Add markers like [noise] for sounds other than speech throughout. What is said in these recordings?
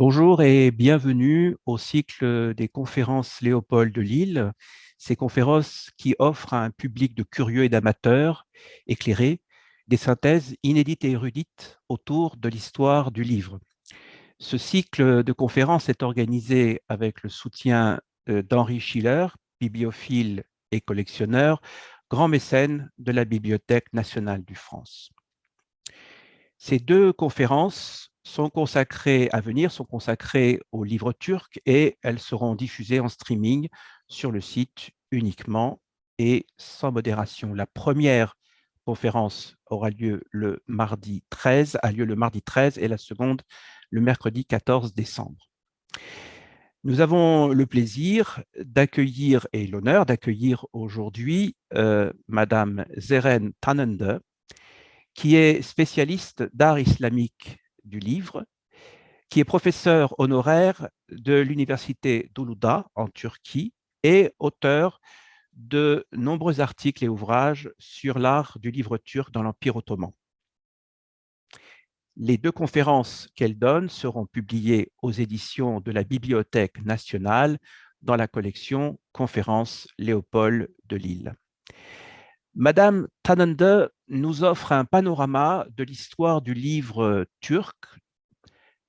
Bonjour et bienvenue au cycle des conférences Léopold de Lille. Ces conférences qui offrent à un public de curieux et d'amateurs éclairés des synthèses inédites et érudites autour de l'histoire du livre. Ce cycle de conférences est organisé avec le soutien euh, d'Henri Schiller, bibliophile et collectionneur, grand mécène de la Bibliothèque nationale du France. Ces deux conférences sont consacrées à venir, sont consacrées aux livres turcs et elles seront diffusées en streaming sur le site uniquement et sans modération. La première conférence aura lieu le mardi 13, a lieu le mardi 13 et la seconde le mercredi 14 décembre. Nous avons le plaisir d'accueillir et l'honneur d'accueillir aujourd'hui euh, Madame Zeren Tanende, qui est spécialiste d'art islamique du livre, qui est professeur honoraire de l'université d'Uluda en Turquie et auteur de nombreux articles et ouvrages sur l'art du livre turc dans l'Empire ottoman. Les deux conférences qu'elle donne seront publiées aux éditions de la Bibliothèque nationale dans la collection Conférences Léopold de Lille. Madame Tanende nous offre un panorama de l'histoire du livre turc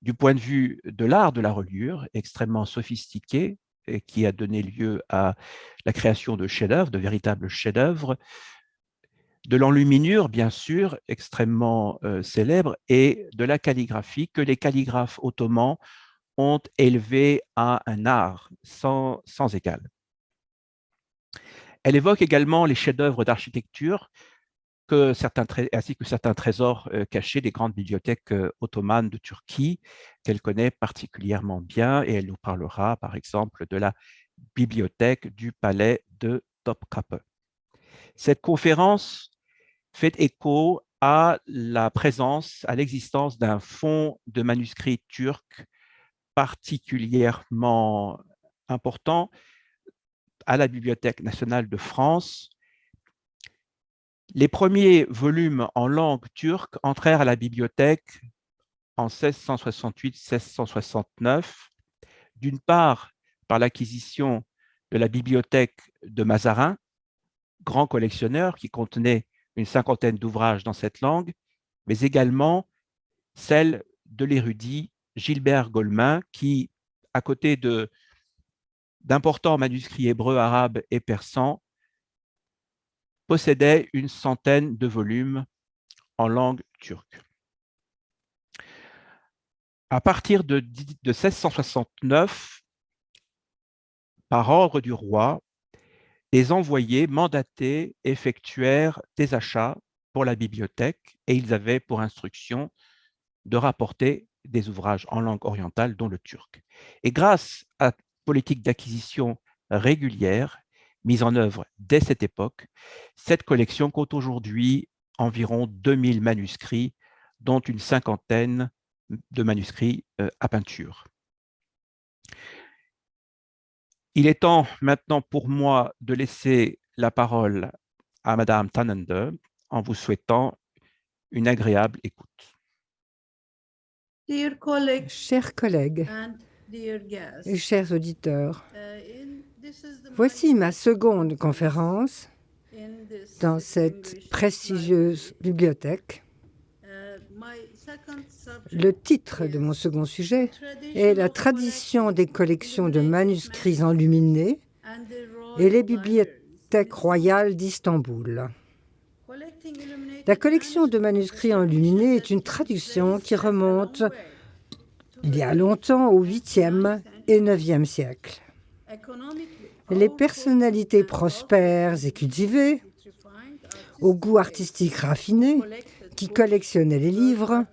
du point de vue de l'art de la reliure, extrêmement sophistiqué, et qui a donné lieu à la création de chefs-d'œuvre, de véritables chefs-d'œuvre, de l'enluminure, bien sûr, extrêmement euh, célèbre, et de la calligraphie que les calligraphes ottomans ont élevé à un art sans, sans égal. Elle évoque également les chefs-d'œuvre d'architecture ainsi que certains trésors euh, cachés des grandes bibliothèques euh, ottomanes de Turquie qu'elle connaît particulièrement bien et elle nous parlera par exemple de la bibliothèque du palais de Topkapi. Cette conférence fait écho à la présence, à l'existence d'un fonds de manuscrits turcs particulièrement important à la Bibliothèque nationale de France. Les premiers volumes en langue turque entrèrent à la bibliothèque en 1668-1669, d'une part par l'acquisition de la bibliothèque de Mazarin, grand collectionneur qui contenait une cinquantaine d'ouvrages dans cette langue, mais également celle de l'érudit Gilbert Golemin qui, à côté d'importants manuscrits hébreux, arabes et persans, possédait une centaine de volumes en langue turque. À partir de, 1669, par ordre du roi, les envoyés mandatés effectuèrent des achats pour la bibliothèque et ils avaient pour instruction de rapporter des ouvrages en langue orientale, dont le turc. Et grâce à politique d'acquisition régulière mise en œuvre dès cette époque, cette collection compte aujourd'hui environ 2000 manuscrits, dont une cinquantaine de manuscrits euh, à peinture. Il est temps maintenant pour moi de laisser la parole à Madame Tanende en vous souhaitant une agréable écoute. Chers collègues, et chers auditeurs, voici ma seconde conférence dans cette prestigieuse bibliothèque. Le titre de mon second sujet est La tradition des collections de manuscrits enluminés et les bibliothèques royales d'Istanbul. La collection de manuscrits enluminés est une tradition qui remonte il y a longtemps au 8e et 9e siècle. Les personnalités prospères et cultivées, au goût artistique raffiné, qui collectionnaient les livres,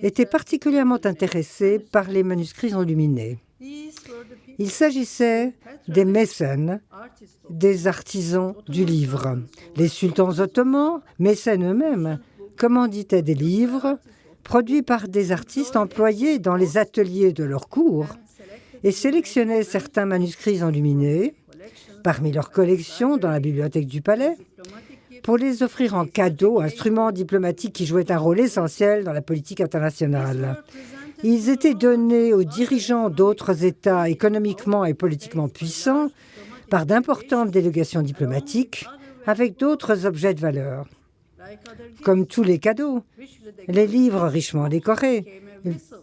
étaient particulièrement intéressés par les manuscrits enluminés. Il s'agissait des mécènes, des artisans du livre. Les sultans ottomans, mécènes eux-mêmes, commanditaient des livres produits par des artistes employés dans les ateliers de leur cours et sélectionnaient certains manuscrits enluminés parmi leurs collections dans la bibliothèque du palais pour les offrir en cadeau, instruments diplomatiques qui jouaient un rôle essentiel dans la politique internationale. Ils étaient donnés aux dirigeants d'autres États économiquement et politiquement puissants par d'importantes délégations diplomatiques avec d'autres objets de valeur. Comme tous les cadeaux, les livres richement décorés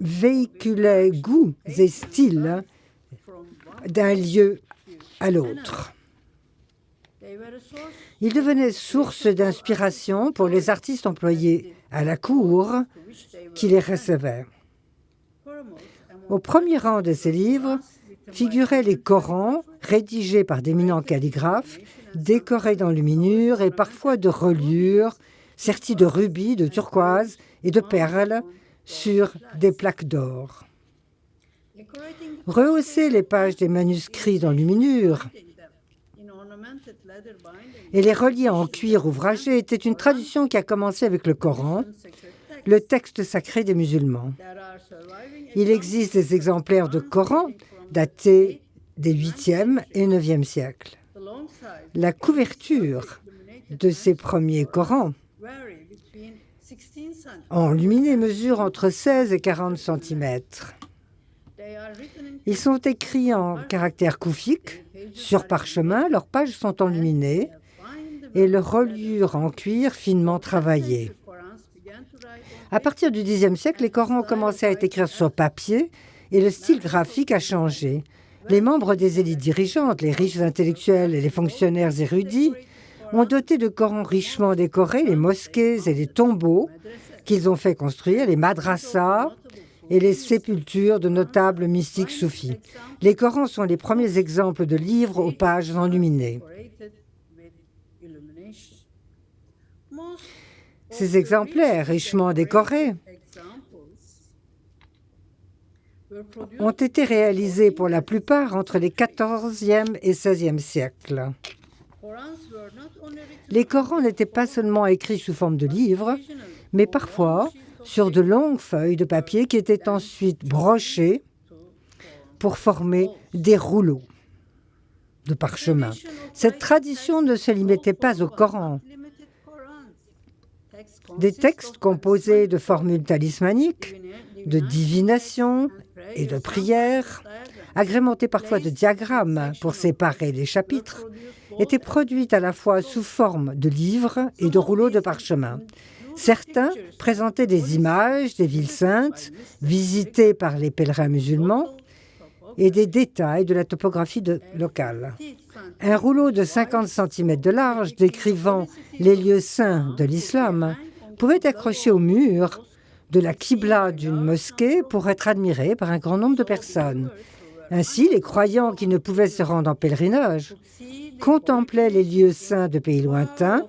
véhiculaient goûts et styles d'un lieu à l'autre. Ils devenaient source d'inspiration pour les artistes employés à la cour qui les recevaient. Au premier rang de ces livres figuraient les Corans rédigés par d'éminents calligraphes, décorés d'enluminures et parfois de reliures, sertis de rubis, de turquoise et de perles sur des plaques d'or. Rehausser les pages des manuscrits d'enluminures et les relier en cuir ouvragé était une tradition qui a commencé avec le Coran, le texte sacré des musulmans. Il existe des exemplaires de Coran datés des 8e et 9e siècles. La couverture de ces premiers Corans enluminés mesure entre 16 et 40 cm. Ils sont écrits en caractère koufiques sur parchemin, leurs pages sont enluminées et leurs reliures en cuir finement travaillées. À partir du Xe siècle, les Corans ont commencé à être écrits sur papier et le style graphique a changé. Les membres des élites dirigeantes, les riches intellectuels et les fonctionnaires érudits ont doté de Corans richement décorés les mosquées et les tombeaux qu'ils ont fait construire, les madrassas et les sépultures de notables mystiques soufis. Les Corans sont les premiers exemples de livres aux pages enluminées. Ces exemplaires richement décorés ont été réalisés pour la plupart entre les 14e et 16e siècles. Les Corans n'étaient pas seulement écrits sous forme de livres, mais parfois sur de longues feuilles de papier qui étaient ensuite brochées pour former des rouleaux de parchemin. Cette tradition ne se limitait pas au Coran. Des textes composés de formules talismaniques, de divination et de prières, agrémentés parfois de diagrammes pour séparer les chapitres, étaient produits à la fois sous forme de livres et de rouleaux de parchemin. Certains présentaient des images des villes saintes visitées par les pèlerins musulmans et des détails de la topographie locale. Un rouleau de 50 cm de large décrivant les lieux saints de l'islam pouvait être accroché au mur de la Qibla d'une mosquée pour être admiré par un grand nombre de personnes. Ainsi, les croyants qui ne pouvaient se rendre en pèlerinage contemplaient les lieux saints de pays lointains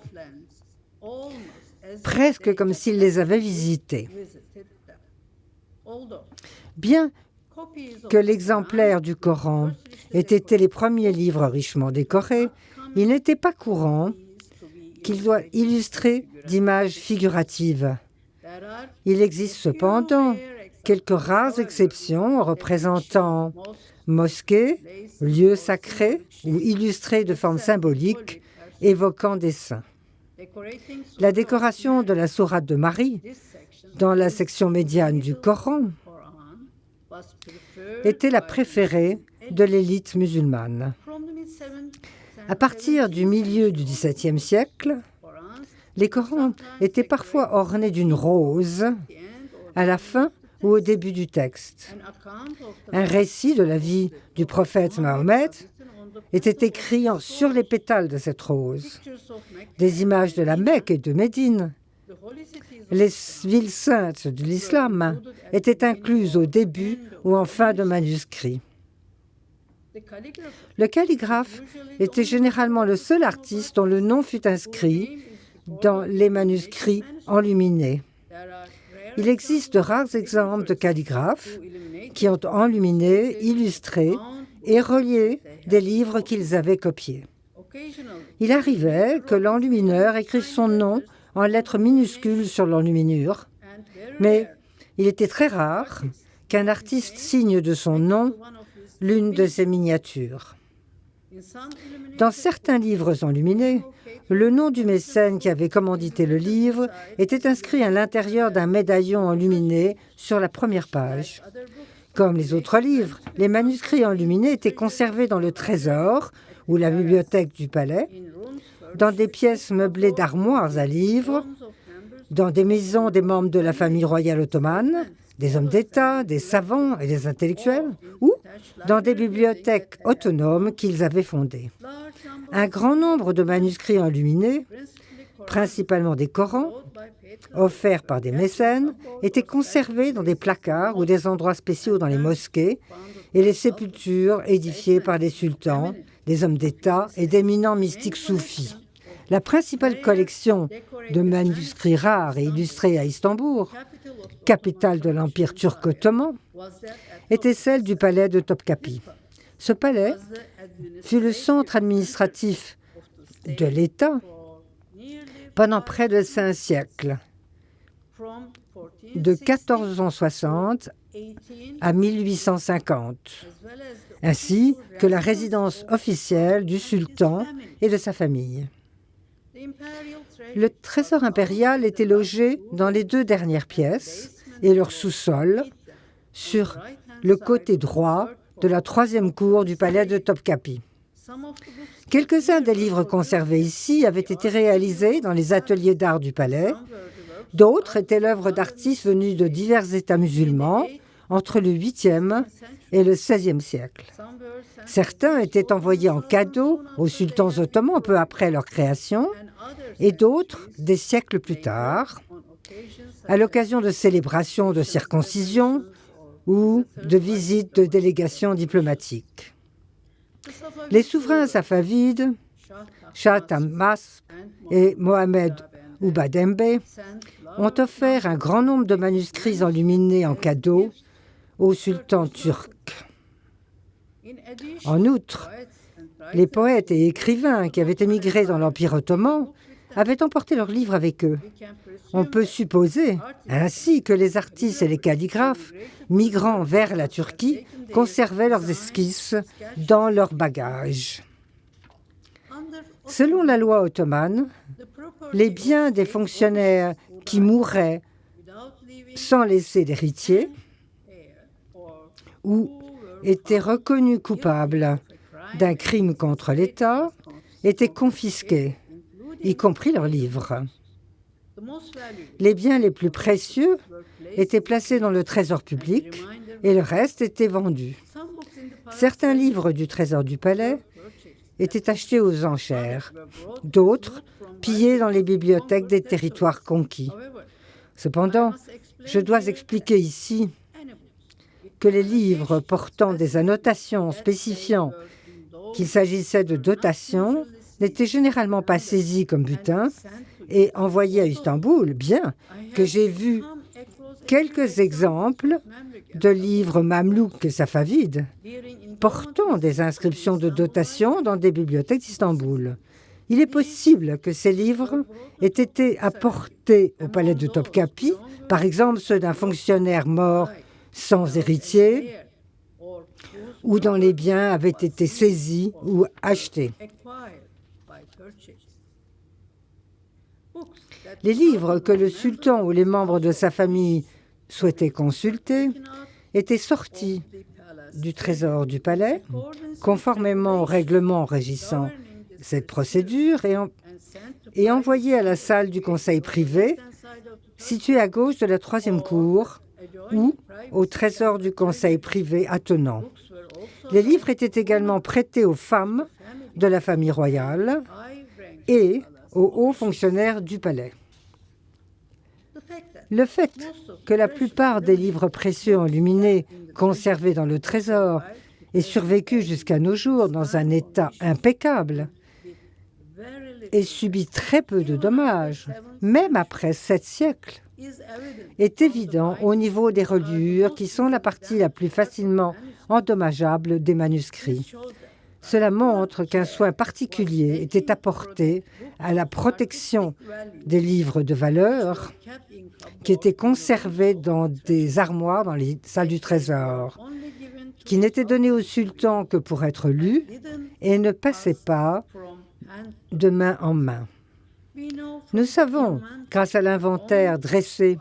presque comme s'ils les avaient visités. Bien que l'exemplaire du Coran ait été les premiers livres richement décorés, il n'était pas courant qu'il doit illustrer d'images figuratives. Il existe cependant quelques rares exceptions représentant mosquées, lieux sacrés ou illustrés de forme symbolique évoquant des saints. La décoration de la sourate de Marie dans la section médiane du Coran était la préférée de l'élite musulmane. À partir du milieu du XVIIe siècle, les Corans étaient parfois ornés d'une rose à la fin ou au début du texte. Un récit de la vie du prophète Mahomet était écrit sur les pétales de cette rose. Des images de la Mecque et de Médine, les villes saintes de l'islam, étaient incluses au début ou en fin de manuscrit. Le calligraphe était généralement le seul artiste dont le nom fut inscrit dans les manuscrits enluminés. Il existe de rares exemples de calligraphes qui ont enluminé, illustré et relié des livres qu'ils avaient copiés. Il arrivait que l'enlumineur écrive son nom en lettres minuscules sur l'enluminure, mais il était très rare qu'un artiste signe de son nom l'une de ses miniatures. Dans certains livres enluminés, le nom du mécène qui avait commandité le livre était inscrit à l'intérieur d'un médaillon enluminé sur la première page. Comme les autres livres, les manuscrits enluminés étaient conservés dans le trésor ou la bibliothèque du palais, dans des pièces meublées d'armoires à livres, dans des maisons des membres de la famille royale ottomane, des hommes d'État, des savants et des intellectuels, ou dans des bibliothèques autonomes qu'ils avaient fondées. Un grand nombre de manuscrits enluminés, principalement des Corans, offerts par des mécènes, étaient conservés dans des placards ou des endroits spéciaux dans les mosquées et les sépultures édifiées par des sultans, des hommes d'État et d'éminents mystiques soufis. La principale collection de manuscrits rares et illustrés à Istanbul, capitale de l'Empire turc ottoman, était celle du palais de Topkapi. Ce palais fut le centre administratif de l'État pendant près de cinq siècles, de 1460 à 1850, ainsi que la résidence officielle du sultan et de sa famille. Le trésor impérial était logé dans les deux dernières pièces et leur sous-sol sur le côté droit de la troisième cour du palais de Topkapi. Quelques-uns des livres conservés ici avaient été réalisés dans les ateliers d'art du palais. D'autres étaient l'œuvre d'artistes venus de divers États musulmans entre le 8e et le 16e siècle. Certains étaient envoyés en cadeau aux sultans ottomans peu après leur création et d'autres des siècles plus tard, à l'occasion de célébrations de circoncision ou de visites de délégations diplomatiques. Les souverains safavides, Shah Tahmasp et Mohamed Oubadembe, ont offert un grand nombre de manuscrits enluminés en cadeau au sultan turc. En outre, les poètes et écrivains qui avaient émigré dans l'Empire ottoman avaient emporté leurs livres avec eux. On peut supposer ainsi que les artistes et les calligraphes, migrant vers la Turquie, conservaient leurs esquisses dans leurs bagages. Selon la loi ottomane, les biens des fonctionnaires qui mouraient sans laisser d'héritier ou étaient reconnus coupables d'un crime contre l'État étaient confisqués y compris leurs livres. Les biens les plus précieux étaient placés dans le trésor public et le reste était vendu. Certains livres du trésor du palais étaient achetés aux enchères, d'autres pillés dans les bibliothèques des territoires conquis. Cependant, je dois expliquer ici que les livres portant des annotations spécifiant qu'il s'agissait de dotations n'étaient généralement pas saisis comme butin et envoyés à Istanbul, bien que j'ai vu quelques exemples de livres mamelouks et safavides portant des inscriptions de dotation dans des bibliothèques d'Istanbul. Il est possible que ces livres aient été apportés au palais de Topkapi, par exemple ceux d'un fonctionnaire mort sans héritier, ou dont les biens avaient été saisis ou achetés. Les livres que le sultan ou les membres de sa famille souhaitaient consulter étaient sortis du trésor du palais, conformément au règlement régissant cette procédure, et, et envoyés à la salle du conseil privé, située à gauche de la troisième cour, ou au trésor du conseil privé attenant. Les livres étaient également prêtés aux femmes de la famille royale et aux hauts fonctionnaires du palais. Le fait que la plupart des livres précieux enluminés conservés dans le trésor aient survécu jusqu'à nos jours dans un état impeccable et subi très peu de dommages, même après sept siècles, est évident au niveau des reliures qui sont la partie la plus facilement endommageable des manuscrits. Cela montre qu'un soin particulier était apporté à la protection des livres de valeur qui étaient conservés dans des armoires dans les salles du trésor. qui n'était donné au sultan que pour être lu et ne passait pas de main en main. Nous savons, grâce à l'inventaire dressé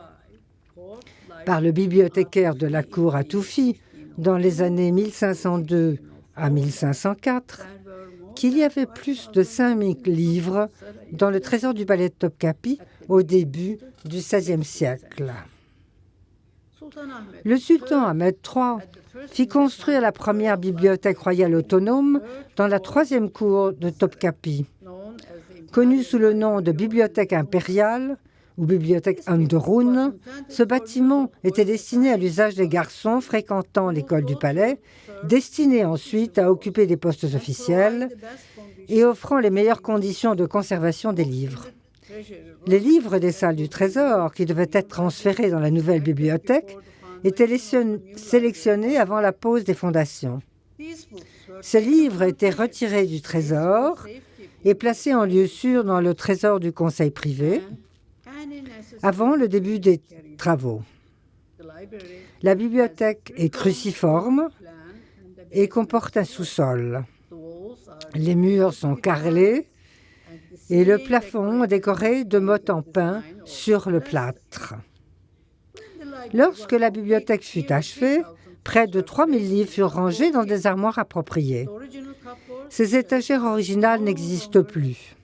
par le bibliothécaire de la cour à Toufi dans les années 1502 à 1504, qu'il y avait plus de 5000 livres dans le trésor du palais de Topkapi au début du XVIe siècle. Le sultan Ahmed III fit construire la première bibliothèque royale autonome dans la troisième cour de Topkapi. Connue sous le nom de bibliothèque impériale ou bibliothèque Andorun, ce bâtiment était destiné à l'usage des garçons fréquentant l'école du palais, destiné ensuite à occuper des postes officiels et offrant les meilleures conditions de conservation des livres. Les livres des salles du trésor, qui devaient être transférés dans la nouvelle bibliothèque, étaient sélectionnés avant la pose des fondations. Ces livres étaient retirés du trésor et placés en lieu sûr dans le trésor du conseil privé avant le début des travaux. La bibliothèque est cruciforme et comporte un sous-sol. Les murs sont carrelés et le plafond décoré de mottes en pin sur le plâtre. Lorsque la bibliothèque fut achevée, près de 3000 livres furent rangés dans des armoires appropriées. Ces étagères originales n'existent plus.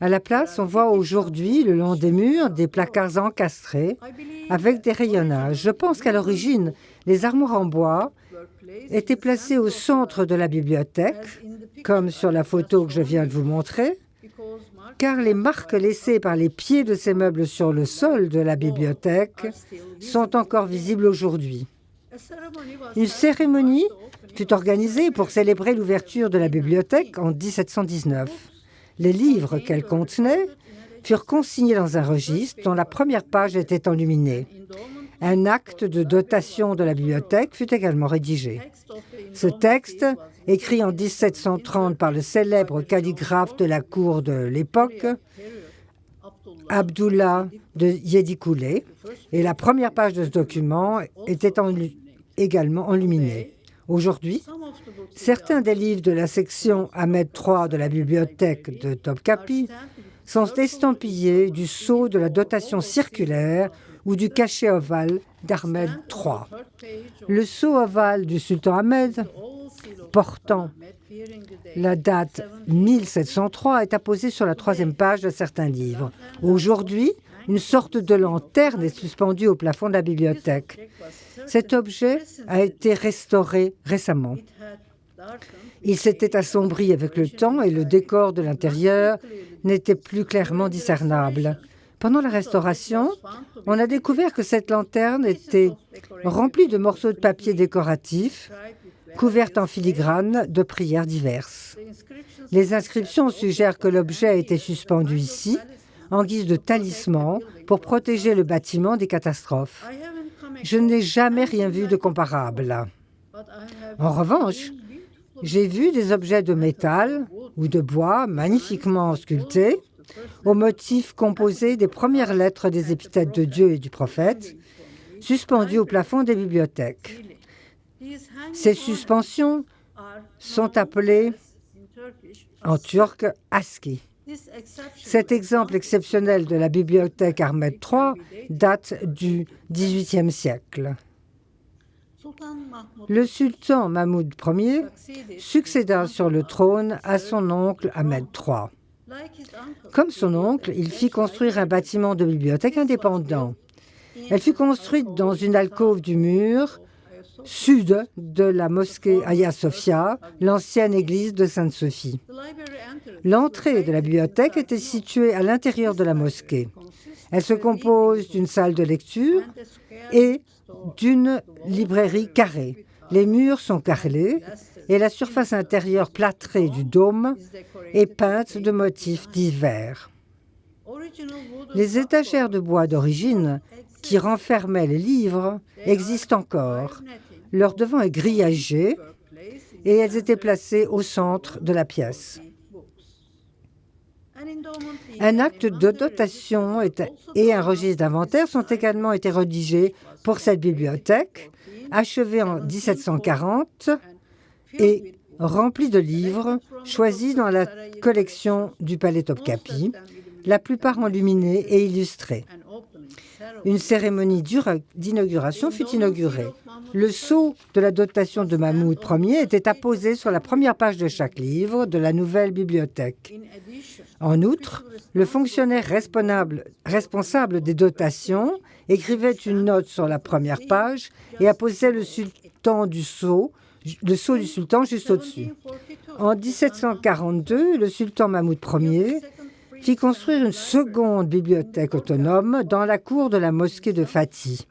À la place, on voit aujourd'hui, le long des murs, des placards encastrés avec des rayonnages. Je pense qu'à l'origine, les armoires en bois étaient placées au centre de la bibliothèque, comme sur la photo que je viens de vous montrer, car les marques laissées par les pieds de ces meubles sur le sol de la bibliothèque sont encore visibles aujourd'hui. Une cérémonie fut organisée pour célébrer l'ouverture de la bibliothèque en 1719. Les livres qu'elle contenait furent consignés dans un registre dont la première page était enluminée. Un acte de dotation de la bibliothèque fut également rédigé. Ce texte, écrit en 1730 par le célèbre calligraphe de la cour de l'époque, Abdullah de Yedikoulé, et la première page de ce document était également enluminée. Aujourd'hui, certains des livres de la section Ahmed III de la bibliothèque de Topkapi sont estampillés du sceau de la dotation circulaire ou du cachet ovale d'Ahmed III. Le sceau ovale du sultan Ahmed, portant la date 1703, est apposé sur la troisième page de certains livres. Aujourd'hui, une sorte de lanterne est suspendue au plafond de la bibliothèque. Cet objet a été restauré récemment. Il s'était assombri avec le temps et le décor de l'intérieur n'était plus clairement discernable. Pendant la restauration, on a découvert que cette lanterne était remplie de morceaux de papier décoratifs, couverte en filigrane de prières diverses. Les inscriptions suggèrent que l'objet a été suspendu ici, en guise de talisman, pour protéger le bâtiment des catastrophes. Je n'ai jamais rien vu de comparable. En revanche, j'ai vu des objets de métal ou de bois magnifiquement sculptés, aux motifs composés des premières lettres des épithètes de Dieu et du prophète, suspendus au plafond des bibliothèques. Ces suspensions sont appelées en turc aski. Cet exemple exceptionnel de la bibliothèque Ahmed III date du XVIIIe siècle. Le sultan Mahmoud Ier succéda sur le trône à son oncle Ahmed III. Comme son oncle, il fit construire un bâtiment de bibliothèque indépendant. Elle fut construite dans une alcôve du mur sud de la mosquée Hagia Sophia, l'ancienne église de Sainte-Sophie. L'entrée de la bibliothèque était située à l'intérieur de la mosquée. Elle se compose d'une salle de lecture et d'une librairie carrée. Les murs sont carrelés et la surface intérieure plâtrée du dôme est peinte de motifs divers. Les étagères de bois d'origine qui renfermaient les livres existent encore. Leur devant est grillagé et elles étaient placées au centre de la pièce. Un acte de dotation et un registre d'inventaire sont également été rédigés pour cette bibliothèque, achevée en 1740 et remplie de livres choisis dans la collection du Palais Topkapi, la plupart enluminés et illustrés. Une cérémonie d'inauguration fut inaugurée. Le sceau de la dotation de Mahmoud Ier était apposé sur la première page de chaque livre de la nouvelle bibliothèque. En outre, le fonctionnaire responsable des dotations écrivait une note sur la première page et apposait le sultan du sceau, le sceau du sultan juste au-dessus. En 1742, le sultan Mahmoud Ier fit construire une seconde bibliothèque autonome dans la cour de la mosquée de Fatih.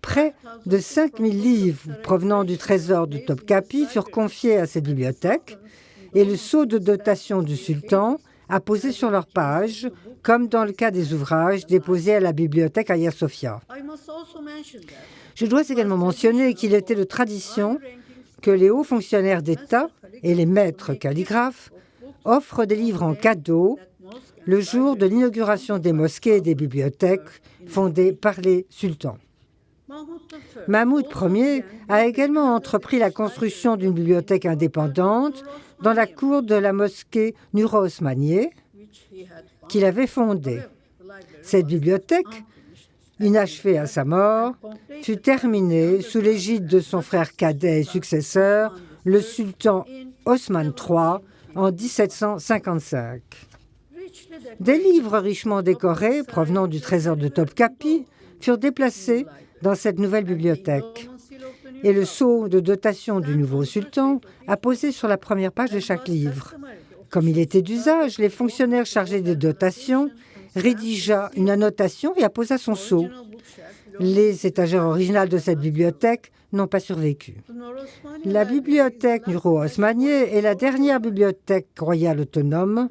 Près de 5000 livres provenant du trésor de Topkapi furent confiés à cette bibliothèque et le sceau de dotation du sultan apposé sur leur page, comme dans le cas des ouvrages déposés à la bibliothèque Hagia Sophia. Je dois également mentionner qu'il était de tradition que les hauts fonctionnaires d'État et les maîtres calligraphes offrent des livres en cadeau le jour de l'inauguration des mosquées et des bibliothèques fondées par les sultans. Mahmoud Ier a également entrepris la construction d'une bibliothèque indépendante dans la cour de la mosquée Nuro Osmanieh qu'il avait fondée. Cette bibliothèque, inachevée à sa mort, fut terminée sous l'égide de son frère cadet et successeur, le sultan Osman III, en 1755. Des livres richement décorés provenant du trésor de Topkapi furent déplacés dans cette nouvelle bibliothèque. Et le sceau de dotation du nouveau sultan a posé sur la première page de chaque livre. Comme il était d'usage, les fonctionnaires chargés des dotations rédigea une annotation et apposa son sceau. Les étagères originales de cette bibliothèque n'ont pas survécu. La bibliothèque Nuro Osmanieh est la dernière bibliothèque royale autonome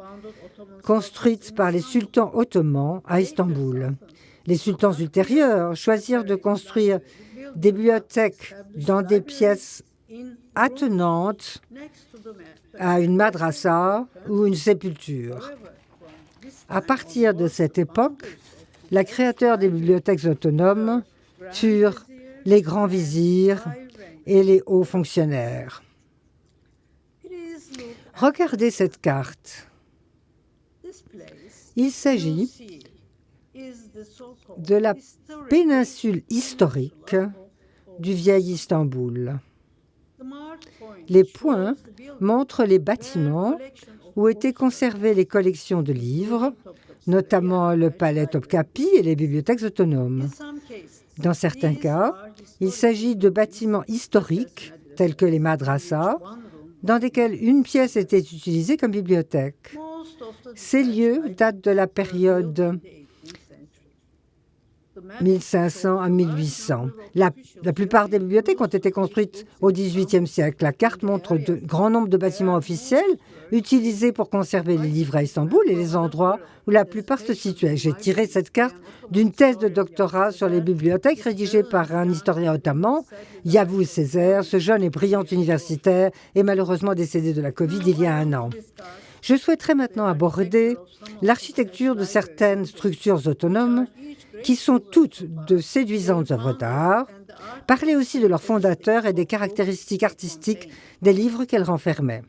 construite par les sultans ottomans à Istanbul. Les sultans ultérieurs choisirent de construire des bibliothèques dans des pièces attenantes à une madrasa ou une sépulture. À partir de cette époque, les créateurs des bibliothèques autonomes furent les grands vizirs et les hauts fonctionnaires. Regardez cette carte. Il s'agit de la péninsule historique du vieil Istanbul. Les points montrent les bâtiments où étaient conservées les collections de livres, notamment le palais Topkapi et les bibliothèques autonomes. Dans certains cas, il s'agit de bâtiments historiques, tels que les madrasas, dans lesquels une pièce était utilisée comme bibliothèque. Ces lieux datent de la période 1500 à 1800. La, plupart des bibliothèques ont été construites au XVIIIe siècle. La carte montre de grand nombre de bâtiments officiels utilisés pour conserver les livres à Istanbul et les endroits où la plupart se situaient. J'ai tiré cette carte d'une thèse de doctorat sur les bibliothèques rédigée par un historien ottoman, Yavuz Césaire. Ce jeune et brillant universitaire est malheureusement décédé de la Covid il y a un an. Je souhaiterais maintenant aborder l'architecture de certaines structures autonomes qui sont toutes de séduisantes œuvres d'art, parler aussi de leurs fondateurs et des caractéristiques artistiques des livres qu'elles renfermaient.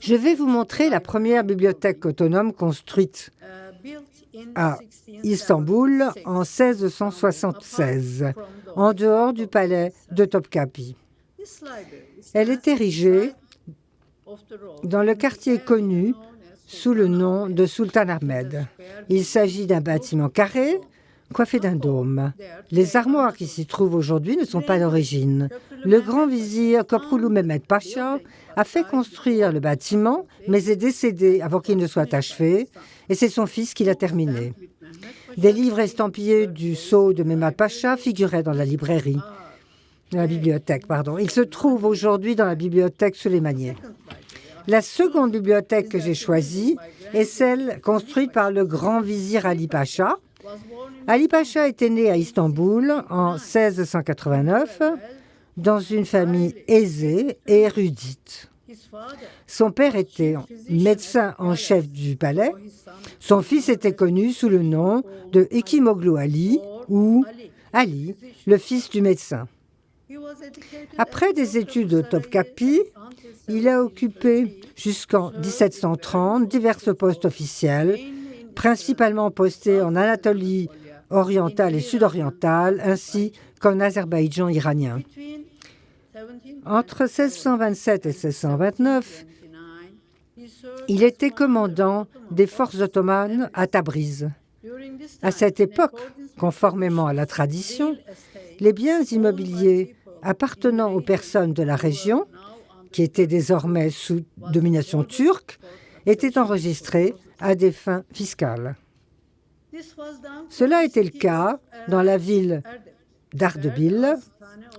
Je vais vous montrer la première bibliothèque autonome construite à Istanbul en 1676, en dehors du palais de Topkapi. Elle est érigée dans le quartier connu sous le nom de Sultan Ahmed. Il s'agit d'un bâtiment carré coiffé d'un dôme. Les armoires qui s'y trouvent aujourd'hui ne sont pas d'origine. Le grand vizir Koproulou Mehmed Pacha a fait construire le bâtiment, mais est décédé avant qu'il ne soit achevé, et c'est son fils qui l'a terminé. Des livres estampillés du sceau de Mehmed Pacha figuraient dans la librairie, la bibliothèque, pardon. Il se trouve aujourd'hui dans la bibliothèque Suleymanieh. La seconde bibliothèque que j'ai choisie est celle construite par le grand vizir Ali Pacha. Ali Pacha était né à Istanbul en 1689 dans une famille aisée et érudite. Son père était médecin en chef du palais. Son fils était connu sous le nom de Ekimoglu Ali ou Ali, le fils du médecin. Après des études au Topkapi, il a occupé jusqu'en 1730 divers postes officiels, principalement postés en Anatolie orientale et sud-orientale, ainsi qu'en Azerbaïdjan iranien. Entre 1627 et 1629, il était commandant des forces ottomanes à Tabriz. À cette époque, conformément à la tradition, les biens immobiliers appartenant aux personnes de la région, qui étaient désormais sous domination turque, étaient enregistrés à des fins fiscales. Cela était le cas dans la ville d'Ardebil,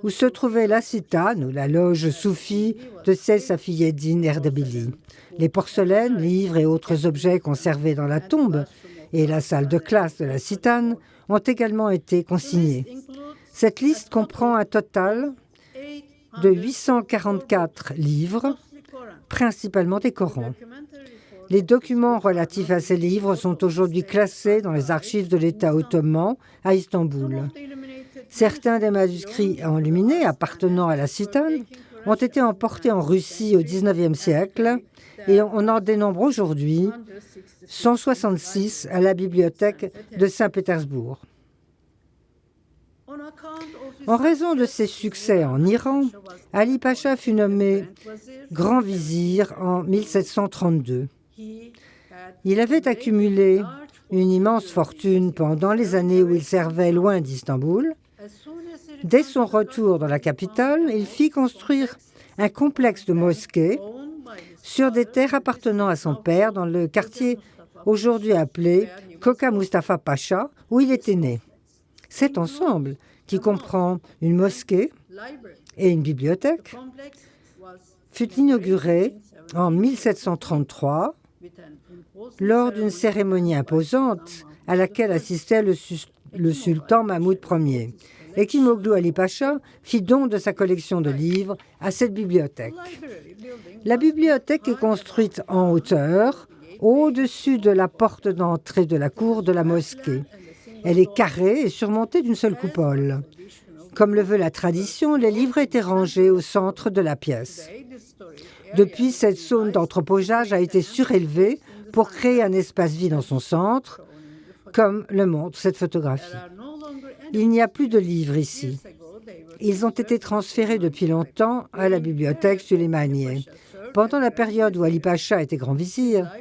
où se trouvait la citane ou la loge soufie de Safieddin Erdebili. Les porcelaines, livres et autres objets conservés dans la tombe et la salle de classe de la citane ont également été consignés. Cette liste comprend un total de 844 livres, principalement des Corans. Les documents relatifs à ces livres sont aujourd'hui classés dans les archives de l'État ottoman à Istanbul. Certains des manuscrits enluminés appartenant à la citane ont été emportés en Russie au XIXe siècle et on en dénombre aujourd'hui 166 à la bibliothèque de Saint-Pétersbourg. En raison de ses succès en Iran, Ali Pacha fut nommé grand vizir en 1732. Il avait accumulé une immense fortune pendant les années où il servait loin d'Istanbul. Dès son retour dans la capitale, il fit construire un complexe de mosquées sur des terres appartenant à son père dans le quartier aujourd'hui appelé Koka Mustafa Pacha, où il était né. Cet ensemble, qui comprend une mosquée et une bibliothèque, fut inauguré en 1733 lors d'une cérémonie imposante à laquelle assistait le, sultan Mahmoud Ier. Et Kimoglu Ali Pacha fit don de sa collection de livres à cette bibliothèque. La bibliothèque est construite en hauteur, au-dessus de la porte d'entrée de la cour de la mosquée. Elle est carrée et surmontée d'une seule coupole. Comme le veut la tradition, les livres étaient rangés au centre de la pièce. Depuis, cette zone d'anthropogeage a été surélevée pour créer un espace vide dans son centre, comme le montre cette photographie. Il n'y a plus de livres ici. Ils ont été transférés depuis longtemps à la bibliothèque Suleymaniye. Pendant la période où Ali Pacha était grand vizir,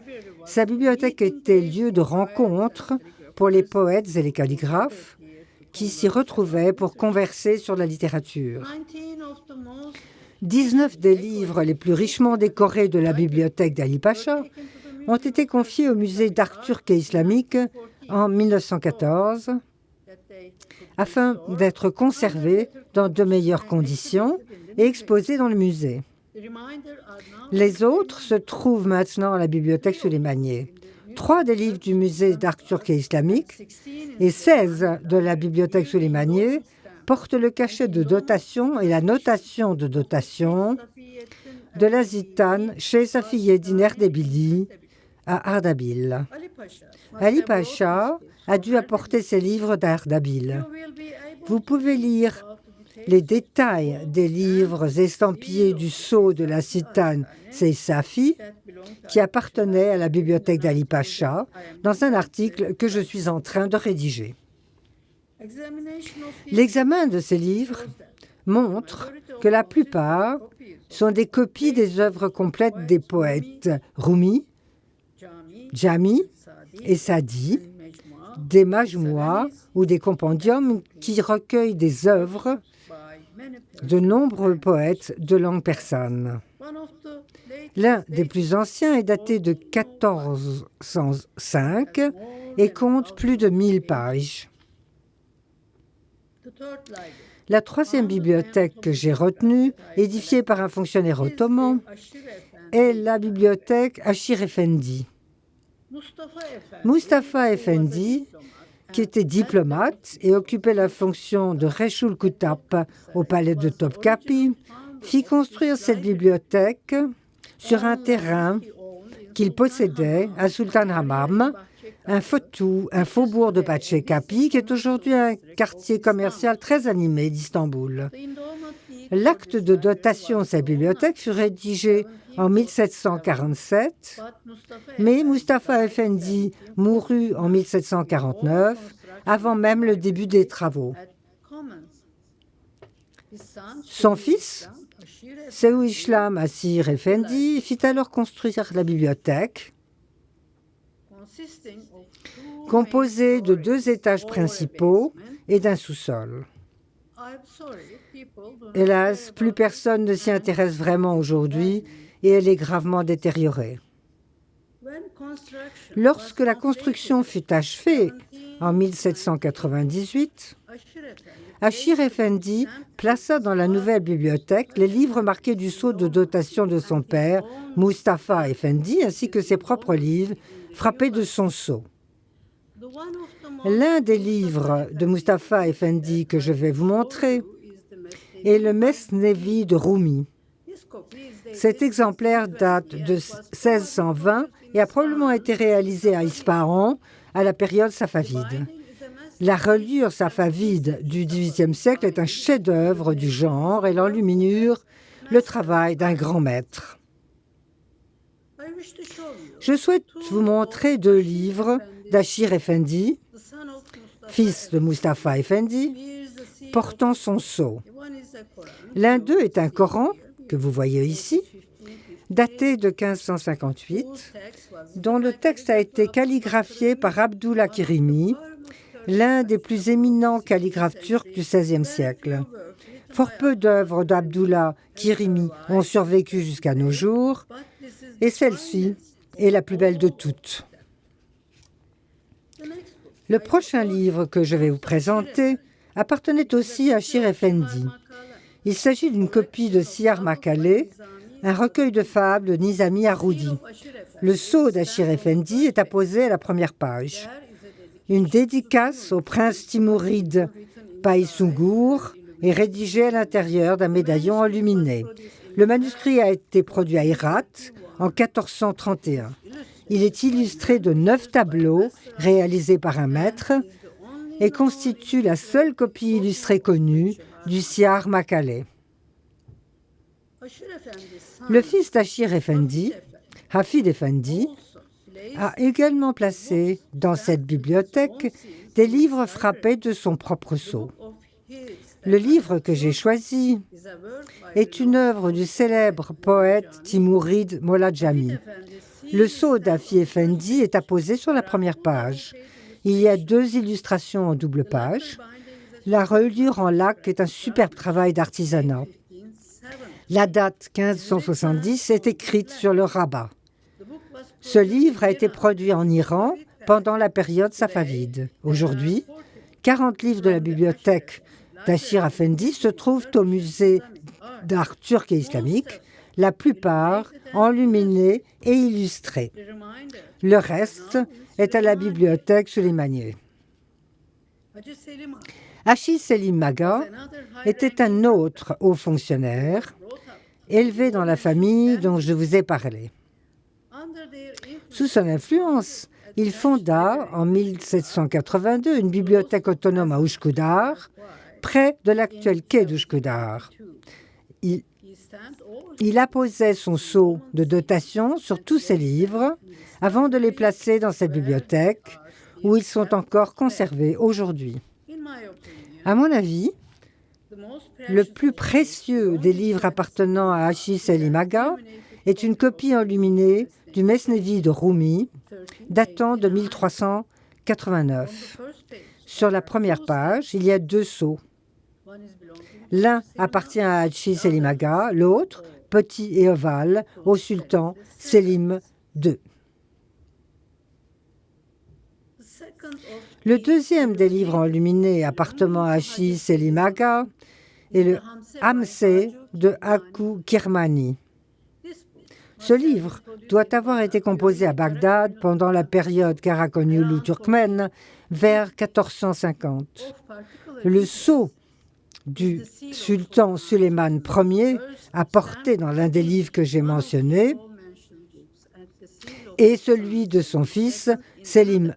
sa bibliothèque était lieu de rencontre pour les poètes et les calligraphes qui s'y retrouvaient pour converser sur la littérature. 19 des livres les plus richement décorés de la bibliothèque d'Ali Pacha ont été confiés au musée d'art turc et islamique en 1914 afin d'être conservés dans de meilleures conditions et exposés dans le musée. Les autres se trouvent maintenant à la bibliothèque Suleimanier. Trois des livres du musée d'art turc et islamique et 16 de la bibliothèque Souleymanier portent le cachet de dotation et la notation de dotation de la zitane chez sa fille Diner Debili à Ardabil. Ali Pacha a dû apporter ses livres d'Ardabil. Vous pouvez lire les détails des livres estampillés du sceau de la citane Seysafi, qui appartenait à la bibliothèque d'Ali Pacha, dans un article que je suis en train de rédiger. L'examen de ces livres montre que la plupart sont des copies des œuvres complètes des poètes Rumi, Jami et Sadi, des majmois ou des compendiums qui recueillent des œuvres de nombreux poètes de langue persane. L'un des plus anciens est daté de 1405 et compte plus de 1000 pages. La troisième bibliothèque que j'ai retenue, édifiée par un fonctionnaire ottoman, est la bibliothèque Achir Effendi. Mustafa Effendi, qui était diplomate et occupait la fonction de Reshul Kutap au palais de Topkapi, fit construire cette bibliothèque sur un terrain qu'il possédait à Sultan Hamam un, faubourg de Pachecapi, qui est aujourd'hui un quartier commercial très animé d'Istanbul. L'acte de dotation de cette bibliothèque fut rédigé en 1747, mais Mustafa Effendi mourut en 1749, avant même le début des travaux. Son fils, Seou Islam Asir Effendi, fit alors construire la bibliothèque, composée de deux étages principaux et d'un sous-sol. Hélas, plus personne ne s'y intéresse vraiment aujourd'hui et elle est gravement détériorée. Lorsque la construction fut achevée en 1798, Achir Effendi plaça dans la nouvelle bibliothèque les livres marqués du sceau de dotation de son père, Mustafa Effendi, ainsi que ses propres livres frappés de son sceau. L'un des livres de Mustafa Effendi que je vais vous montrer est le Mesnevi de Rumi. Cet exemplaire date de 1620 et a probablement été réalisé à Ispahan à la période safavide. La reliure safavide du XVIIIe siècle est un chef-d'œuvre du genre et l'enluminure le travail d'un grand maître. Je souhaite vous montrer deux livres d'Achir Effendi, fils de Mustafa Effendi, portant son sceau. L'un d'eux est un Coran, que vous voyez ici, daté de 1558, dont le texte a été calligraphié par Abdullah Kirimi, l'un des plus éminents calligraphes turcs du XVIe siècle. Fort peu d'œuvres d'Abdullah Kirimi ont survécu jusqu'à nos jours, et celle-ci est la plus belle de toutes. Le prochain livre que je vais vous présenter appartenait aussi à Shir Effendi. Il s'agit d'une copie de Siyar Makale, un recueil de fables de Nizami Arroudi. Le sceau d'Achir Effendi est apposé à la première page une dédicace au prince timouride Païsungour est rédigée à l'intérieur d'un médaillon illuminé. Le manuscrit a été produit à Herat en 1431. Il est illustré de neuf tableaux réalisés par un maître et constitue la seule copie illustrée connue du Siar Makale. Le fils d'Achir Effendi, Hafid Effendi, a également placé dans cette bibliothèque des livres frappés de son propre sceau. Le livre que j'ai choisi est une œuvre du célèbre poète Timourid Moladjami. Le sceau d'Afi Effendi est apposé sur la première page. Il y a deux illustrations en double page. La reliure en lac est un superbe travail d'artisanat. La date 1570 est écrite sur le rabat. Ce livre a été produit en Iran pendant la période safavide. Aujourd'hui, 40 livres de la bibliothèque d'Achir Afendi se trouvent au musée d'art turc et islamique, la plupart enluminés et illustrés. Le reste est à la bibliothèque Suleymaniye. Achis Selim Maga était un autre haut fonctionnaire élevé dans la famille dont je vous ai parlé. Sous son influence, il fonda en 1782 une bibliothèque autonome à Ushkudar, près de l'actuel quai d'Ushkudar. Il, il apposait son sceau de dotation sur tous ses livres avant de les placer dans cette bibliothèque où ils sont encore conservés aujourd'hui. À mon avis, le plus précieux des livres appartenant à Achis Elimaga est une copie enluminée du Mesnevi de Rumi, datant de 1389. Sur la première page, il y a deux sceaux. L'un appartient à Hachi Selimaga, l'autre, petit et ovale, au sultan Selim II. Le deuxième des livres enluminés appartenant à Hachi Selimaga est le Hamse de Haku Kirmani. Ce livre doit avoir été composé à Bagdad pendant la période karakonyulu turkmène vers 1450. Le sceau du sultan Suleiman Ier, apporté dans l'un des livres que j'ai mentionnés, et celui de son fils Selim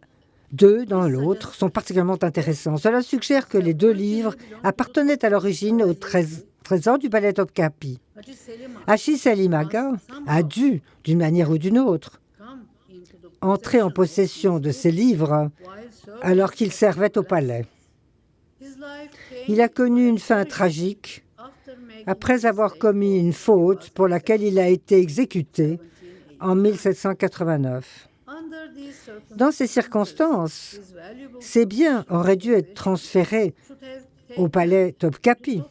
deux dans l'autre sont particulièrement intéressants. Cela suggère que les deux livres appartenaient à l'origine au trésor du palais Topkapi. Achis Selimaga a dû, d'une manière ou d'une autre, entrer en possession de ces livres alors qu'il servait au palais. Il a connu une fin tragique après avoir commis une faute pour laquelle il a été exécuté en 1789. Dans ces circonstances, ces biens auraient dû être transférés au palais Topkapi.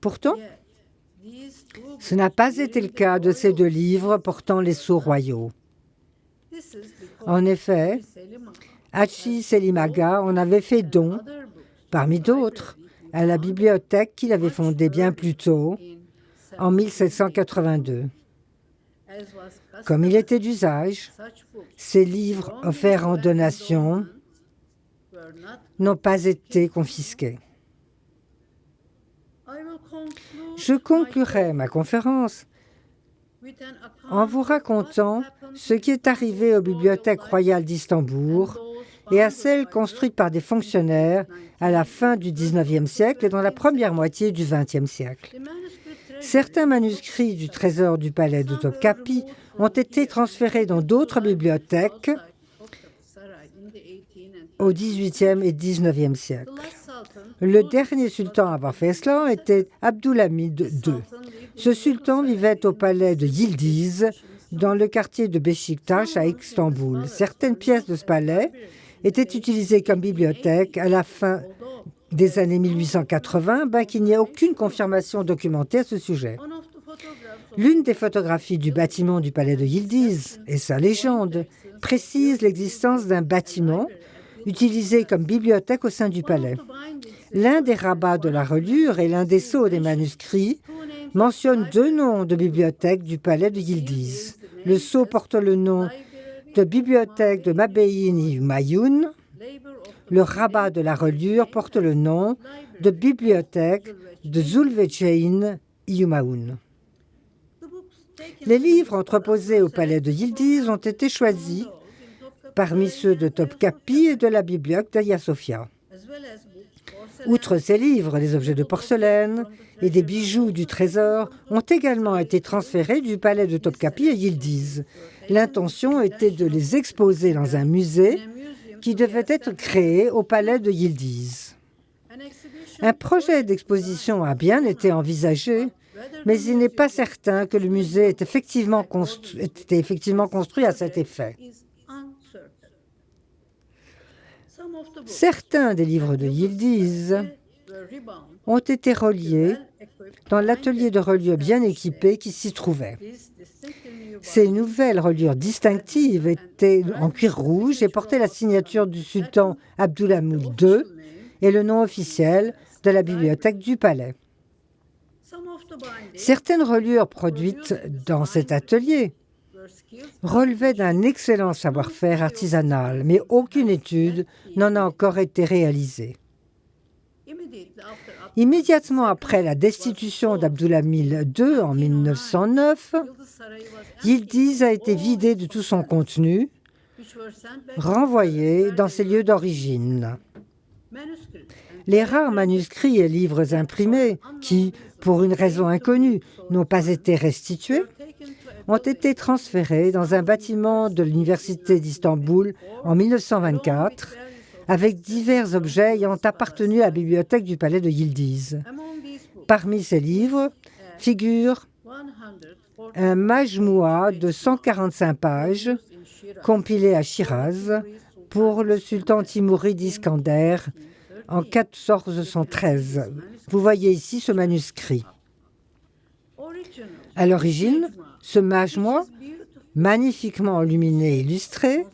Pourtant, ce n'a pas été le cas de ces deux livres portant les sceaux royaux. En effet, Hachi Selimaga en avait fait don, parmi d'autres, à la bibliothèque qu'il avait fondée bien plus tôt, en 1782. Comme il était d'usage, ces livres offerts en donation n'ont pas été confisqués. Je conclurai ma conférence en vous racontant ce qui est arrivé aux bibliothèques royales d'Istanbul et à celles construites par des fonctionnaires à la fin du XIXe siècle et dans la première moitié du XXe siècle. Certains manuscrits du trésor du palais de ont été transférés dans d'autres bibliothèques au XVIIIe et XIXe siècle. Le dernier sultan à avoir fait cela était Abdulhamid II. Ce sultan vivait au palais de Yildiz, dans le quartier de Beşiktaş à Istanbul. Certaines pièces de ce palais étaient utilisées comme bibliothèque à la fin des années 1880, bien qu'il n'y ait aucune confirmation documentée à ce sujet. L'une des photographies du bâtiment du palais de Yildiz et sa légende précise l'existence d'un bâtiment utilisé comme bibliothèque au sein du palais. L'un des rabats de la reliure et l'un des sceaux des manuscrits mentionnent deux noms de bibliothèques du palais de Yildiz. Le sceau porte le nom de bibliothèque de Mabeyini Mayoun. Le rabat de la reliure porte le nom de bibliothèque de Zulvechein Yumaoun. Les livres entreposés au palais de Yildiz ont été choisis parmi ceux de Topkapi et de la bibliothèque d'Aya Sofia. Outre ces livres, les objets de porcelaine et des bijoux du trésor ont également été transférés du palais de Topkapi à Yildiz. L'intention était de les exposer dans un musée qui devait être créé au palais de Yildiz. Un projet d'exposition a bien été envisagé, mais il n'est pas certain que le musée ait effectivement, été effectivement construit à cet effet. Certains des livres de Yildiz ont été reliés dans l'atelier de reliure bien équipé qui s'y trouvait. Ces nouvelles reliures distinctives étaient en cuir rouge et portaient la signature du sultan Abdulhamid II et le nom officiel de la bibliothèque du palais. Certaines reliures produites dans cet atelier relevaient d'un excellent savoir-faire artisanal, mais aucune étude n'en a encore été réalisée. Immédiatement après la destitution d'Abdulhamid II en 1909, Yildiz a été vidé de tout son contenu, renvoyé dans ses lieux d'origine. Les rares manuscrits et livres imprimés qui, pour une raison inconnue, n'ont pas été restitués, ont été transférés dans un bâtiment de l'Université d'Istanbul en 1924 avec divers objets ayant appartenu à la bibliothèque du palais de Yildiz. Parmi ces livres figure un majmoua de 145 pages compilé à Shiraz pour le sultan Timouri Iskander en 1413. Vous voyez ici ce manuscrit. À l'origine, ce majmoua, magnifiquement illuminé et illustré,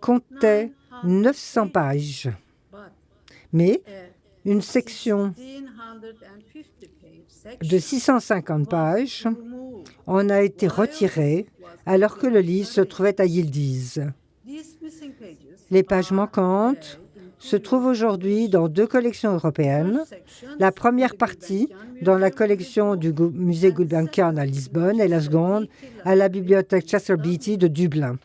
comptait 900 pages. Mais une section de 650 pages en a été retirée alors que le livre se trouvait à Yildiz. Les pages manquantes se trouvent aujourd'hui dans deux collections européennes. La première partie dans la collection du musée Gulbenkian à Lisbonne et la seconde à la bibliothèque Chester Beatty de Dublin.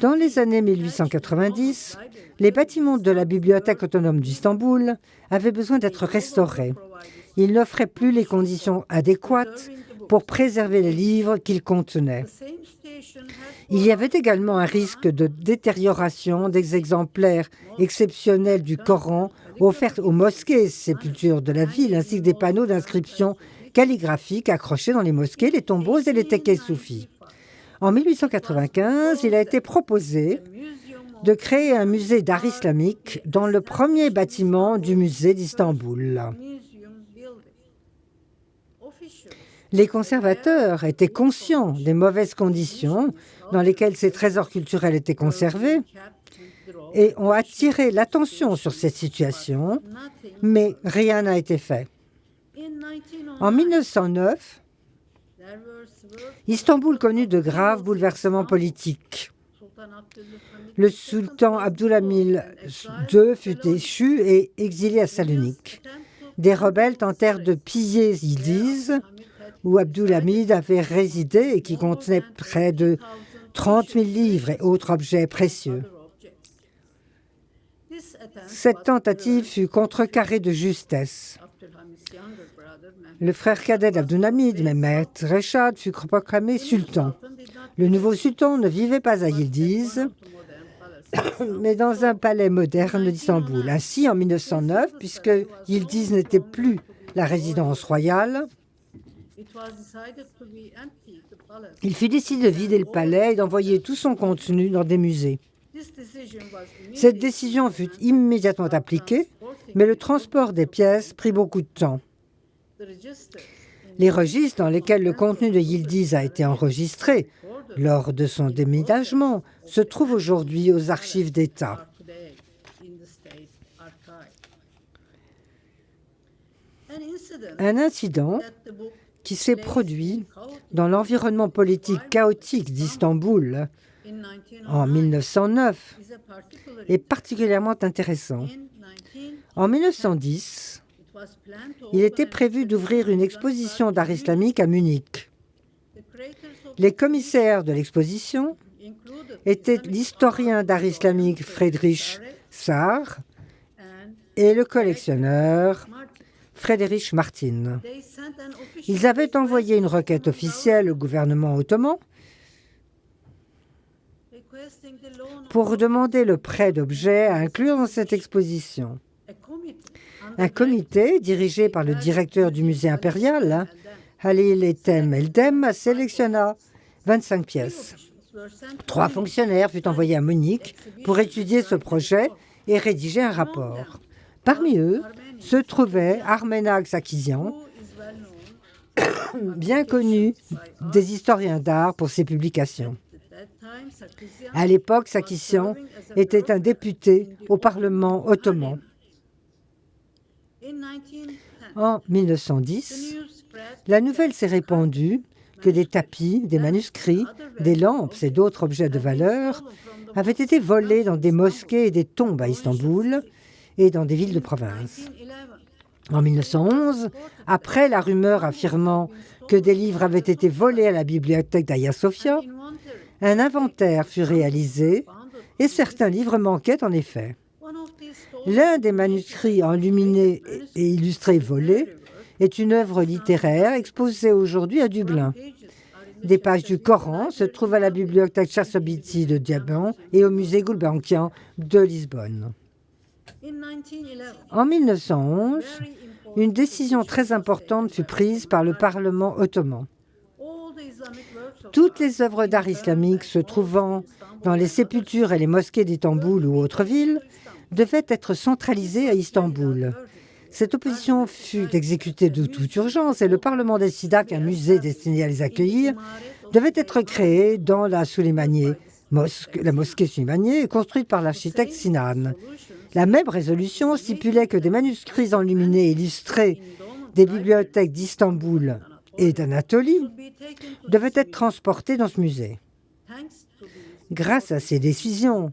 Dans les années 1890, les bâtiments de la Bibliothèque autonome d'Istanbul avaient besoin d'être restaurés. Ils n'offraient plus les conditions adéquates pour préserver les livres qu'ils contenaient. Il y avait également un risque de détérioration des exemplaires exceptionnels du Coran offerts aux mosquées sépultures de la ville, ainsi que des panneaux d'inscription calligraphiques accrochés dans les mosquées, les tombeaux et les tekkes soufis. En 1895, il a été proposé de créer un musée d'art islamique dans le premier bâtiment du musée d'Istanbul. Les conservateurs étaient conscients des mauvaises conditions dans lesquelles ces trésors culturels étaient conservés et ont attiré l'attention sur cette situation, mais rien n'a été fait. En 1909, Istanbul connut de graves bouleversements politiques. Le sultan Abdulhamid II fut déchu et exilé à Salonique. Des rebelles tentèrent de piller Yildiz, où Abdulhamid avait résidé et qui contenait près de 30 000 livres et autres objets précieux. Cette tentative fut contrecarrée de justesse. Le frère cadet d'Abdulhamid, Mehmet Reshad, fut proclamé sultan. Le nouveau sultan ne vivait pas à Yildiz, [coughs] mais dans un palais moderne d'Istanbul. Ainsi, en 1909, puisque Yildiz n'était plus la résidence royale, il fut décidé de vider le palais et d'envoyer tout son contenu dans des musées. Cette décision fut immédiatement appliquée, mais le transport des pièces prit beaucoup de temps. Les registres dans lesquels le contenu de Yildiz a été enregistré lors de son déménagement se trouvent aujourd'hui aux archives d'État. Un incident qui s'est produit dans l'environnement politique chaotique d'Istanbul en 1909 est particulièrement intéressant. En 1910, il était prévu d'ouvrir une exposition d'art islamique à Munich. Les commissaires de l'exposition étaient l'historien d'art islamique Friedrich Saar et le collectionneur Friedrich Martin. Ils avaient envoyé une requête officielle au gouvernement ottoman pour demander le prêt d'objets à inclure dans cette exposition. Un comité dirigé par le directeur du musée impérial, Halil Etem Eldem, sélectionna 25 pièces. Trois fonctionnaires furent envoyés à Munich pour étudier ce projet et rédiger un rapport. Parmi eux se trouvait Armenag Sakizian, [coughs] bien connu des historiens d'art pour ses publications. À l'époque, Sakisian était un député au Parlement ottoman. En 1910, la nouvelle s'est répandue que des tapis, des manuscrits, des lampes et d'autres objets de valeur avaient été volés dans des mosquées et des tombes à Istanbul et dans des villes de province. En 1911, après la rumeur affirmant que des livres avaient été volés à la bibliothèque d'Aya Sofia, un inventaire fut réalisé et certains livres manquaient en effet. L'un des manuscrits enluminés et illustrés volés est une œuvre littéraire exposée aujourd'hui à Dublin. Des pages du Coran se trouvent à la bibliothèque Chassobiti de Diabon et au musée Gulbenkian de Lisbonne. En 1911, une décision très importante fut prise par le Parlement ottoman. Toutes les œuvres d'art islamique se trouvant dans les sépultures et les mosquées d'Istanbul ou autres villes devaient être centralisées à Istanbul. Cette opposition fut exécutée de toute urgence et le Parlement décida qu'un musée destiné à les accueillir devait être créé dans la Souleymaniye, la mosquée Souleymaniye, construite par l'architecte Sinan. La même résolution stipulait que des manuscrits enluminés illustrés des bibliothèques d'Istanbul et d'Anatolie devaient être transportés dans ce musée. Grâce à ces décisions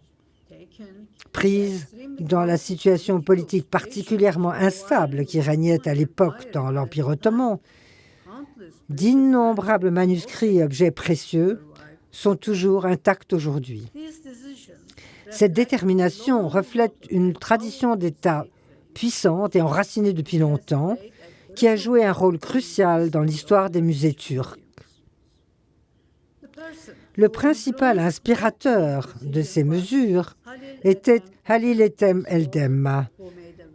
prises dans la situation politique particulièrement instable qui régnait à l'époque dans l'Empire ottoman, d'innombrables manuscrits et objets précieux sont toujours intacts aujourd'hui. Cette détermination reflète une tradition d'État puissante et enracinée depuis longtemps, qui a joué un rôle crucial dans l'histoire des musées turcs. Le principal inspirateur de ces mesures était Halil Ethem Eldem,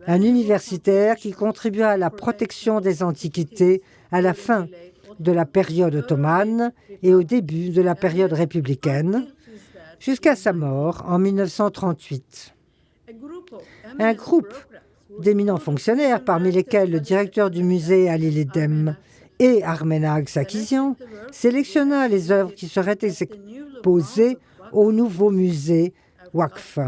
un universitaire qui contribua à la protection des antiquités à la fin de la période ottomane et au début de la période républicaine, jusqu'à sa mort en 1938. Un groupe d'éminents fonctionnaires, parmi lesquels le directeur du musée Ali Ledem et Armenag Sakizian, sélectionna les œuvres qui seraient exposées au nouveau musée Wakf.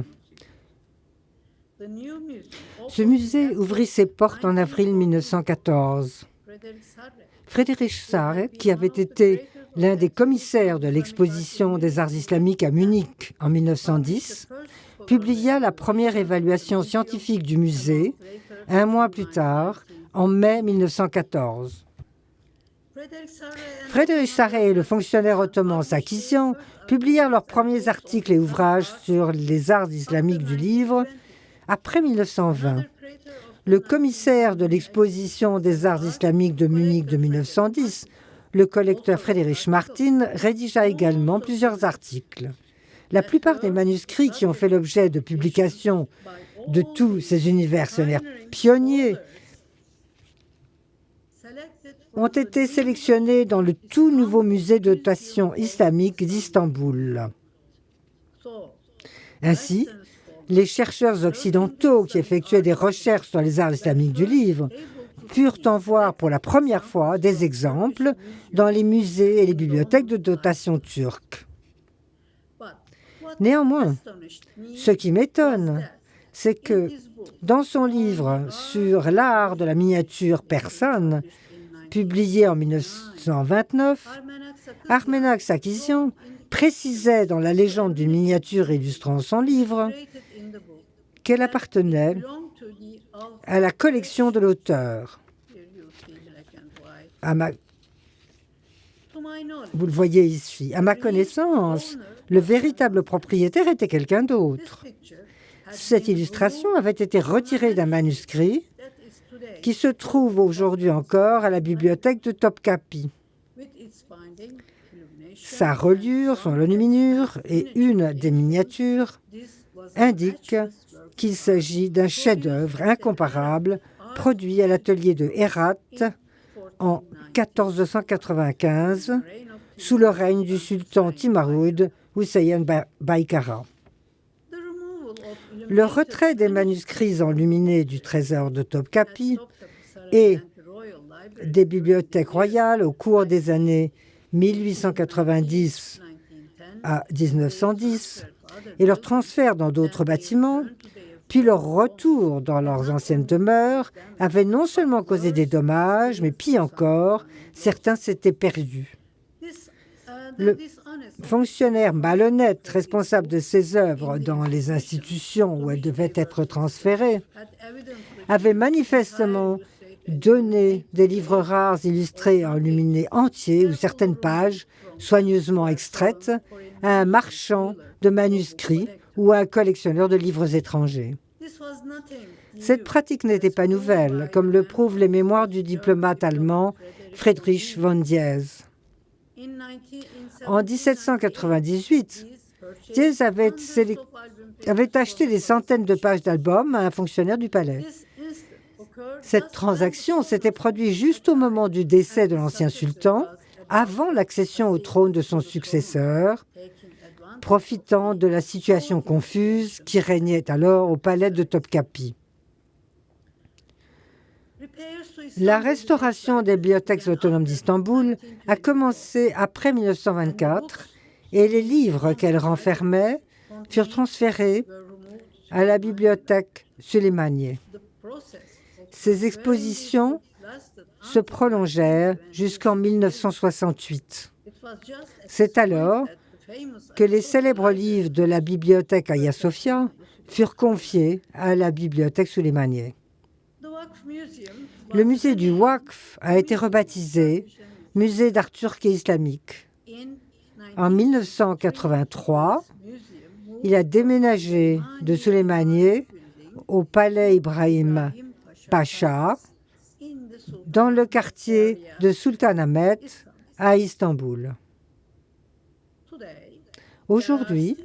Ce musée ouvrit ses portes en avril 1914. Frédéric Sarre, qui avait été l'un des commissaires de l'exposition des arts islamiques à Munich en 1910, publia la première évaluation scientifique du musée un mois plus tard, en mai 1914. Frédéric Sarret et le fonctionnaire ottoman Sakisian publièrent leurs premiers articles et ouvrages sur les arts islamiques du livre après 1920. Le commissaire de l'exposition des arts islamiques de Munich de 1910, le collecteur Frédéric Martin, rédigea également plusieurs articles. La plupart des manuscrits qui ont fait l'objet de publications de tous ces universitaires pionniers ont été sélectionnés dans le tout nouveau musée de notation islamique d'Istanbul. Ainsi, les chercheurs occidentaux qui effectuaient des recherches sur les arts islamiques du livre purent en voir pour la première fois des exemples dans les musées et les bibliothèques de dotation turques. Néanmoins, ce qui m'étonne, c'est que dans son livre sur l'art de la miniature persane, publié en 1929, Armenak Sakisian précisait dans la légende d'une miniature illustrant son livre qu'elle appartenait à la collection de l'auteur. Vous le voyez ici. À ma connaissance, le véritable propriétaire était quelqu'un d'autre. Cette illustration avait été retirée d'un manuscrit qui se trouve aujourd'hui encore à la bibliothèque de Topkapi. Sa reliure, son enluminure et une des miniatures indiquent qu'il s'agit d'un chef-d'œuvre incomparable produit à l'atelier de Herat en 1495 sous le règne du sultan Timaroud Hussein Baïkara. Le retrait des manuscrits enluminés du trésor de Topkapi et des bibliothèques royales au cours des années 1890 à 1910 et leur transfert dans d'autres bâtiments, puis leur retour dans leurs anciennes demeures, avaient non seulement causé des dommages, mais pis encore, certains s'étaient perdus. Le fonctionnaire malhonnête responsable de ces œuvres dans les institutions où elles devaient être transférées avait manifestement donné des livres rares illustrés enluminés entiers ou certaines pages soigneusement extraites à un marchand de manuscrits ou à un collectionneur de livres étrangers. Cette pratique n'était pas nouvelle, comme le prouvent les mémoires du diplomate allemand Friedrich von Diez. En 1798, Diez avait, avait acheté des centaines de pages d'albums à un fonctionnaire du palais. Cette transaction s'était produite juste au moment du décès de l'ancien sultan, avant l'accession au trône de son successeur, profitant de la situation confuse qui régnait alors au palais de Topkapi. La restauration des bibliothèques autonomes d'Istanbul a commencé après 1924 et les livres qu'elles renfermaient furent transférés à la bibliothèque Suleymaniye. Ces expositions se prolongèrent jusqu'en 1968. C'est alors que les célèbres livres de la bibliothèque Hagia Sophia furent confiés à la bibliothèque Suleymaniye. Le musée du Waqf a été rebaptisé Musée d'art turc et islamique. En 1983, Il a déménagé de Suleymaniye au palais Ibrahim Pacha dans le quartier de Sultanahmet à Istanbul. Aujourd'hui,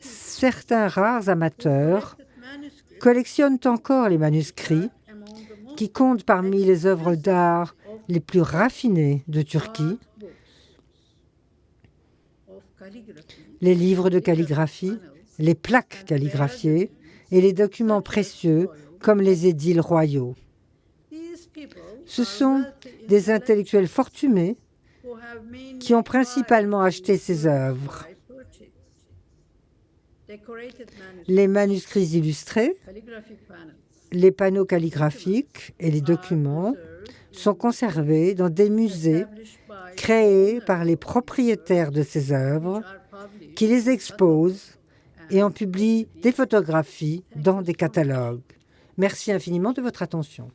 certains rares amateurs collectionnent encore les manuscrits qui comptent parmi les œuvres d'art les plus raffinées de Turquie, les livres de calligraphie, les plaques calligraphiées et les documents précieux comme les édiles royaux. Ce sont des intellectuels fortunés qui ont principalement acheté ces œuvres. Les manuscrits illustrés, les panneaux calligraphiques et les documents sont conservés dans des musées créés par les propriétaires de ces œuvres qui les exposent et en publient des photographies dans des catalogues. Merci infiniment de votre attention.